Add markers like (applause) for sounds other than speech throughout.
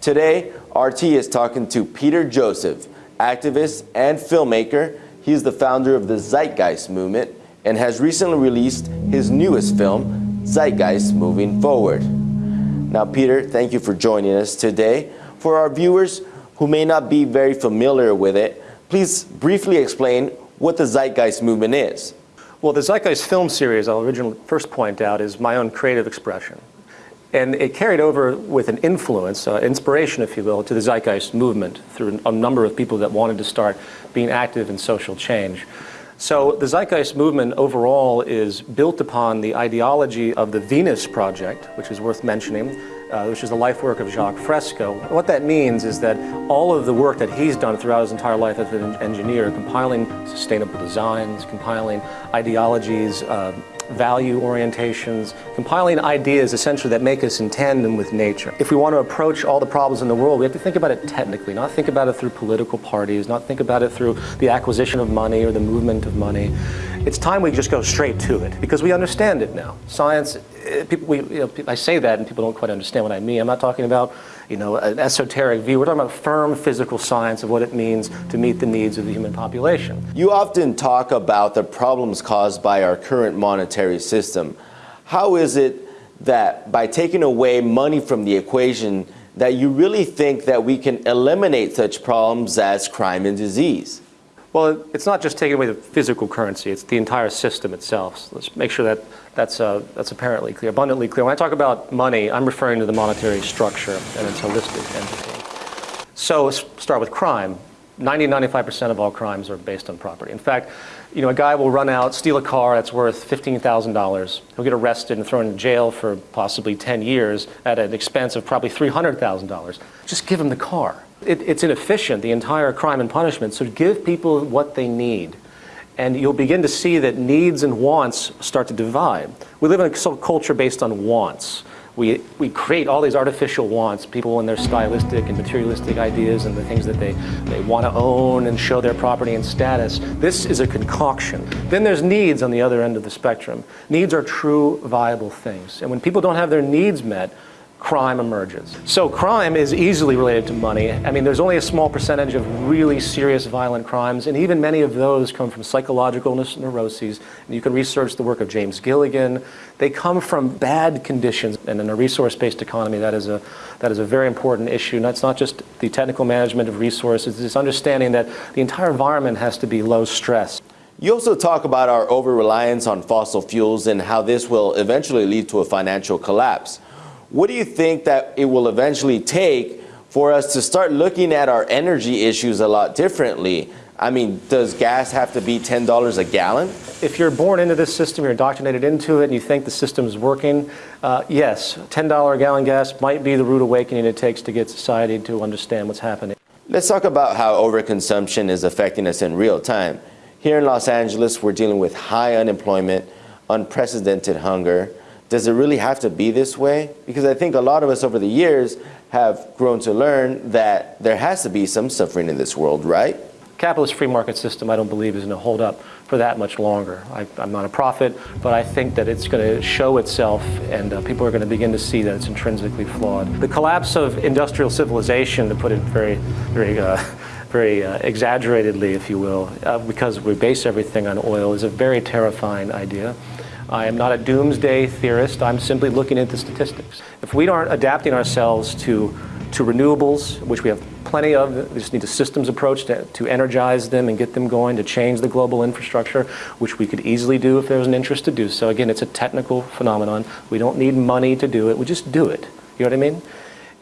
Today, RT is talking to Peter Joseph, activist and filmmaker. He's the founder of the Zeitgeist movement and has recently released his newest film, Zeitgeist Moving Forward. Now, Peter, thank you for joining us today. For our viewers who may not be very familiar with it, please briefly explain what the Zeitgeist movement is. Well, the Zeitgeist film series, I'll originally first point out, is my own creative expression. And it carried over with an influence, uh, inspiration, if you will, to the Zeitgeist movement through a number of people that wanted to start being active in social change. So the Zeitgeist movement overall is built upon the ideology of the Venus Project, which is worth mentioning, uh, which is the life work of Jacques Fresco. What that means is that all of the work that he's done throughout his entire life as an engineer, compiling sustainable designs, compiling ideologies, uh, value orientations, compiling ideas essentially that make us in tandem with nature. If we want to approach all the problems in the world, we have to think about it technically, not think about it through political parties, not think about it through the acquisition of money or the movement of money. It's time we just go straight to it because we understand it now. Science, Uh, people, we, you know, I say that and people don't quite understand what I mean. I'm not talking about you know, an esoteric view. We're talking about firm physical science of what it means to meet the needs of the human population. You often talk about the problems caused by our current monetary system. How is it that by taking away money from the equation that you really think that we can eliminate such problems as crime and disease? Well, it's not just taking away the physical currency, it's the entire system itself. So let's make sure that that's, uh, that's apparently clear, abundantly clear. When I talk about money, I'm referring to the monetary structure and its holistic entity. So let's start with crime. 90, 95% of all crimes are based on property. In fact, you know, a guy will run out, steal a car that's worth $15,000. He'll get arrested and thrown in jail for possibly 10 years at an expense of probably $300,000. Just give him the car. It, it's inefficient, the entire crime and punishment, so give people what they need. And you'll begin to see that needs and wants start to divide. We live in a culture based on wants. We, we create all these artificial wants, people and their stylistic and materialistic ideas and the things that they, they want to own and show their property and status. This is a concoction. Then there's needs on the other end of the spectrum. Needs are true, viable things. And when people don't have their needs met, crime emerges. So crime is easily related to money. I mean, there's only a small percentage of really serious violent crimes, and even many of those come from psychological neuroses. And you can research the work of James Gilligan. They come from bad conditions, and in a resource-based economy, that is a that is a very important issue. And that's not just the technical management of resources, it's understanding that the entire environment has to be low stress. You also talk about our over-reliance on fossil fuels and how this will eventually lead to a financial collapse. What do you think that it will eventually take for us to start looking at our energy issues a lot differently? I mean, does gas have to be $10 a gallon? If you're born into this system, you're indoctrinated into it, and you think the system is working, uh, yes, $10 a gallon gas might be the rude awakening it takes to get society to understand what's happening. Let's talk about how overconsumption is affecting us in real time. Here in Los Angeles, we're dealing with high unemployment, unprecedented hunger, does it really have to be this way? Because I think a lot of us over the years have grown to learn that there has to be some suffering in this world, right? Capitalist free market system, I don't believe, is going to hold up for that much longer. I, am not a prophet, but I think that it's going to show itself and uh, people are going to begin to see that it's intrinsically flawed. The collapse of industrial civilization, to put it very, very uh, very uh, exaggeratedly, if you will, uh, because we base everything on oil, is a very terrifying idea. I am not a doomsday theorist. I'm simply looking at the statistics. If we aren't adapting ourselves to, to renewables, which we have plenty of, we just need a systems approach to, to energize them and get them going, to change the global infrastructure, which we could easily do if there was an interest to do so. Again, it's a technical phenomenon. We don't need money to do it. We just do it. You know what I mean?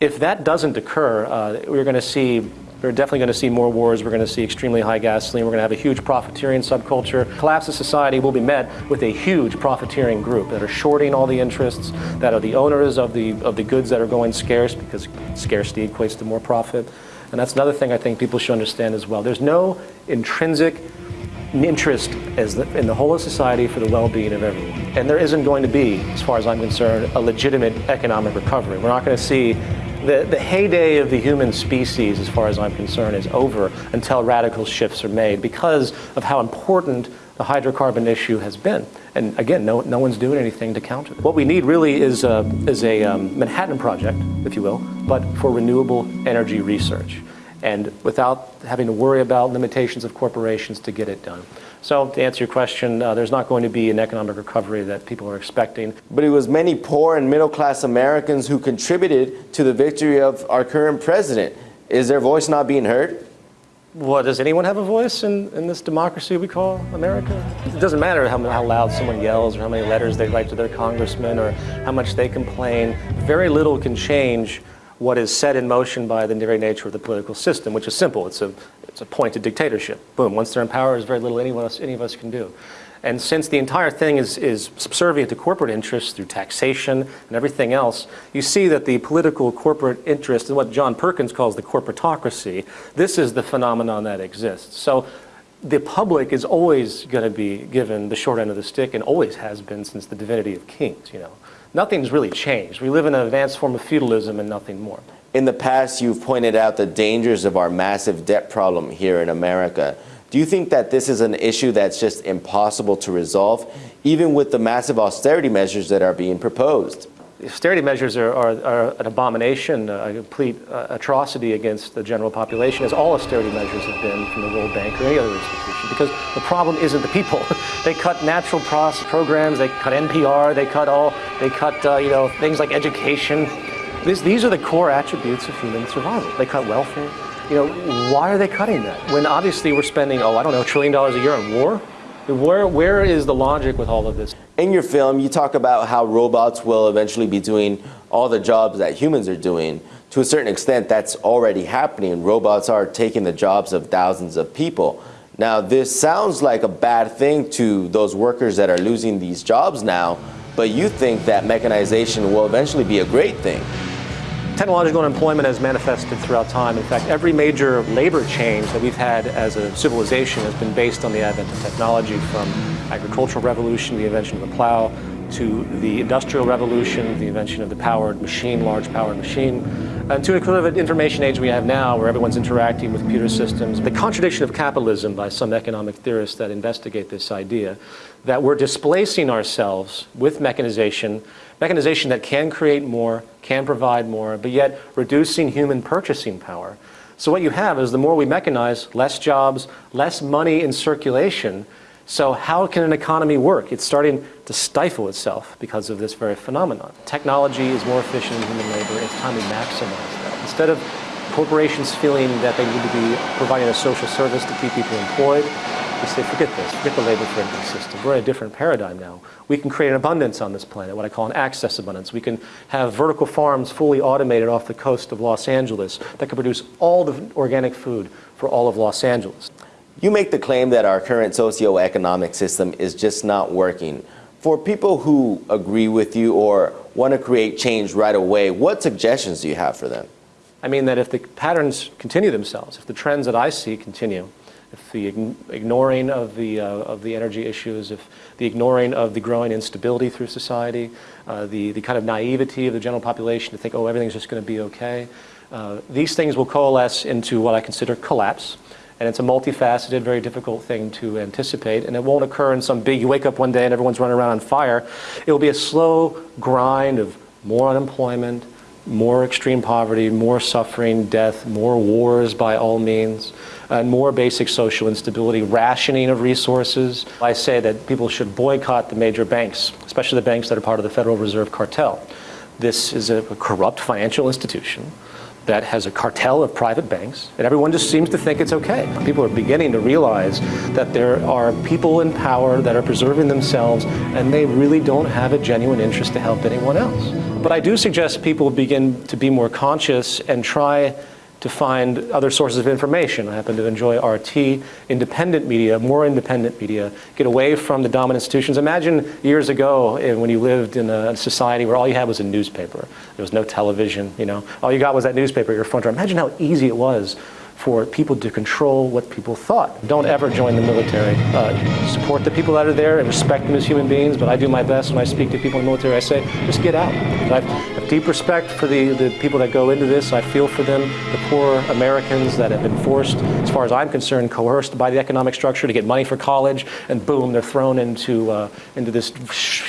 If that doesn't occur, uh, we're going to see we're definitely going to see more wars. We're going to see extremely high gasoline. We're going to have a huge profiteering subculture. Collapse of society will be met with a huge profiteering group that are shorting all the interests, that are the owners of the, of the goods that are going scarce because scarcity equates to more profit. And that's another thing I think people should understand as well. There's no intrinsic interest as the, in the whole of society for the well-being of everyone. And there isn't going to be, as far as I'm concerned, a legitimate economic recovery. We're not going to see the, the heyday of the human species, as far as I'm concerned, is over until radical shifts are made because of how important the hydrocarbon issue has been. And again, no, no one's doing anything to counter it. What we need really is a, is a um, Manhattan Project, if you will, but for renewable energy research and without having to worry about limitations of corporations to get it done. So to answer your question, uh, there's not going to be an economic recovery that people are expecting. But it was many poor and middle class Americans who contributed to the victory of our current president. Is their voice not being heard? Well, does anyone have a voice in, in this democracy we call America? It doesn't matter how, how loud someone yells or how many letters they write to their congressman or how much they complain. Very little can change what is set in motion by the very nature of the political system, which is simple. It's a, it's a pointed dictatorship. Boom. Once they're in power, there's very little any of us, any of us can do. And since the entire thing is, is subservient to corporate interests through taxation and everything else, you see that the political corporate interest and what John Perkins calls the corporatocracy, this is the phenomenon that exists. So the public is always going to be given the short end of the stick and always has been since the divinity of kings, you know nothing's really changed. We live in an advanced form of feudalism and nothing more. In the past, you've pointed out the dangers of our massive debt problem here in America. Do you think that this is an issue that's just impossible to resolve, even with the massive austerity measures that are being proposed? austerity measures are, are, are, an abomination, a complete uh, atrocity against the general population, as all austerity measures have been from the World Bank or any other institution, because the problem isn't the people. (laughs) they cut natural programs, they cut NPR, they cut all, they cut uh, you know things like education. This, these are the core attributes of human survival. They cut welfare. You know, why are they cutting that? When obviously we're spending, oh, I don't know, a trillion dollars a year on war? Where, where is the logic with all of this? In your film, you talk about how robots will eventually be doing all the jobs that humans are doing. To a certain extent, that's already happening. Robots are taking the jobs of thousands of people. Now, this sounds like a bad thing to those workers that are losing these jobs now, but you think that mechanization will eventually be a great thing. Technological unemployment has manifested throughout time. In fact, every major labor change that we've had as a civilization has been based on the advent of technology from agricultural revolution, the invention of the plow, to the industrial revolution, the invention of the powered machine, large powered machine, and to a kind of information age we have now where everyone's interacting with computer systems. The contradiction of capitalism by some economic theorists that investigate this idea that we're displacing ourselves with mechanization mechanization that can create more, can provide more, but yet reducing human purchasing power. So what you have is the more we mechanize, less jobs, less money in circulation. So how can an economy work? It's starting to stifle itself because of this very phenomenon. Technology is more efficient than human labor. It's time we maximize that. Instead of corporations feeling that they need to be providing a social service to keep people employed, we say, forget this, forget the labor friendly system. We're in a different paradigm now. We can create an abundance on this planet, what I call an access abundance. We can have vertical farms fully automated off the coast of Los Angeles that can produce all the organic food for all of Los Angeles. You make the claim that our current socioeconomic system is just not working. For people who agree with you or want to create change right away, what suggestions do you have for them? I mean that if the patterns continue themselves, if the trends that I see continue, if the ignoring of the, uh, of the energy issues, if the ignoring of the growing instability through society, uh, the, the kind of naivety of the general population to think, oh, everything's just going to be okay, uh, these things will coalesce into what I consider collapse. And it's a multifaceted, very difficult thing to anticipate. And it won't occur in some big, you wake up one day and everyone's running around on fire. It will be a slow grind of more unemployment, more extreme poverty, more suffering, death, more wars by all means, and more basic social instability, rationing of resources. I say that people should boycott the major banks, especially the banks that are part of the Federal Reserve cartel. This is a corrupt financial institution that has a cartel of private banks, and everyone just seems to think it's okay. People are beginning to realize that there are people in power that are preserving themselves, and they really don't have a genuine interest to help anyone else. But I do suggest people begin to be more conscious and try to find other sources of information. I happen to enjoy RT, independent media, more independent media, get away from the dominant institutions. Imagine years ago eh, when you lived in a society where all you had was a newspaper. There was no television, you know. All you got was that newspaper at your front door. Imagine how easy it was for people to control what people thought. Don't ever join the military. Uh, support the people that are there and respect them as human beings, but I do my best when I speak to people in the military. I say, just get out. Deep respect for the, the people that go into this. I feel for them, the poor Americans that have been forced, as far as I'm concerned, coerced by the economic structure to get money for college, and boom, they're thrown into, uh, into this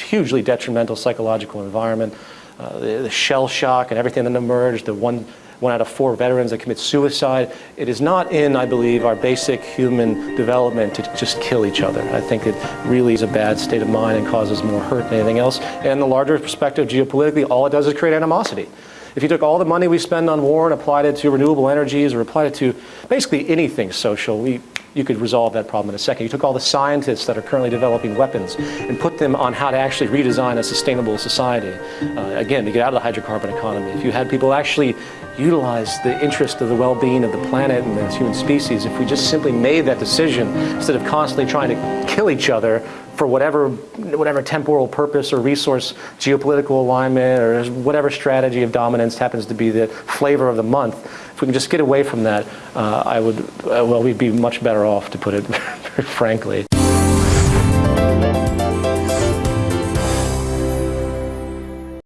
hugely detrimental psychological environment. Uh, the, the shell shock and everything that emerged, the one, one out of four veterans that commit suicide. It is not in, I believe, our basic human development to just kill each other. I think it really is a bad state of mind and causes more hurt than anything else. And the larger perspective geopolitically, all it does is create animosity. If you took all the money we spend on war and applied it to renewable energies or applied it to basically anything social, we, you could resolve that problem in a second. You took all the scientists that are currently developing weapons and put them on how to actually redesign a sustainable society. Uh, again, to get out of the hydrocarbon economy. If you had people actually utilize the interest of the well-being of the planet and the human species, if we just simply made that decision instead of constantly trying to kill each other for whatever, whatever temporal purpose or resource, geopolitical alignment, or whatever strategy of dominance happens to be the flavor of the month, if we can just get away from that, uh, I would, uh, well, we'd be much better off, to put it (laughs) frankly.